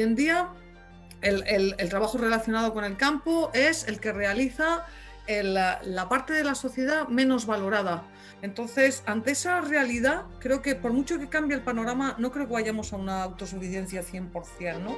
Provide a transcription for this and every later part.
en día el, trabajo relacionado con el campo es el que realiza la parte de la sociedad menos valorada. Entonces, ante esa realidad, creo que por mucho que cambie el panorama, no creo que vayamos a una autosuficiencia 100%, ¿no?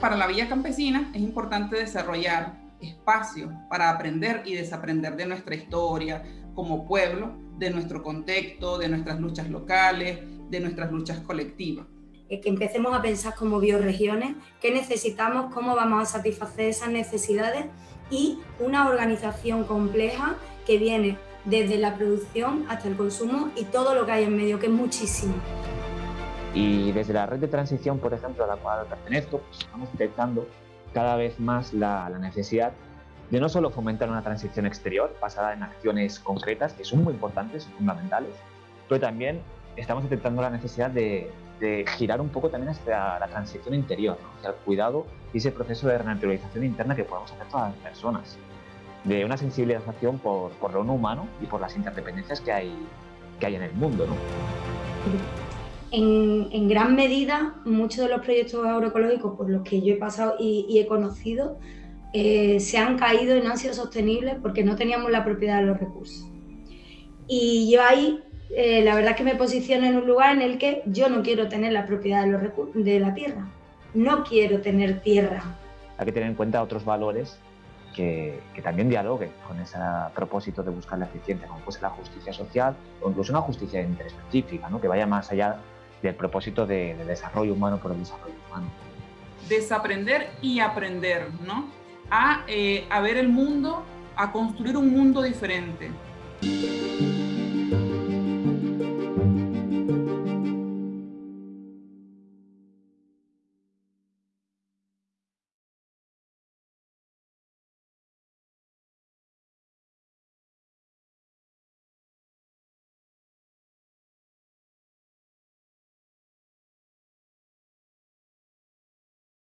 Para la Villa Campesina es importante desarrollar espacios para aprender y desaprender de nuestra historia como pueblo, de nuestro contexto, de nuestras luchas locales, de nuestras luchas colectivas. Eh, que empecemos a pensar como bioregiones, qué necesitamos, cómo vamos a satisfacer esas necesidades y una organización compleja que viene desde la producción hasta el consumo y todo lo que hay en medio, que es muchísimo. Y desde la red de transición, por ejemplo, a la cual pertenezco, pues, estamos detectando cada vez más la, la necesidad de no solo fomentar una transición exterior basada en acciones concretas, que son muy importantes y fundamentales, pero también estamos detectando la necesidad de, de girar un poco también hacia la transición interior, hacia el cuidado y ese proceso de renaturalización interna que podemos hacer todas las personas, de una sensibilización por, por lo no humano y por las interdependencias que hay, que hay en el mundo. ¿no? En, en, gran medida, muchos de los proyectos agroecológicos por los que yo he pasado y, y he conocido eh, se han caído y no han sido sostenibles porque no teníamos la propiedad de los recursos. Y yo ahí eh, la verdad es que me posiciono en un lugar en el que yo no quiero tener la propiedad de, los de la tierra. No quiero tener tierra. Hay que tener en cuenta otros valores que, que, también dialoguen con ese propósito de buscar la eficiencia, como puede ser la justicia social o incluso una justicia interespecífica, ¿no? que vaya más allá del propósito de, de, desarrollo humano por el desarrollo humano. Desaprender y aprender, ¿no? A, eh, a ver el mundo, a construir un mundo diferente.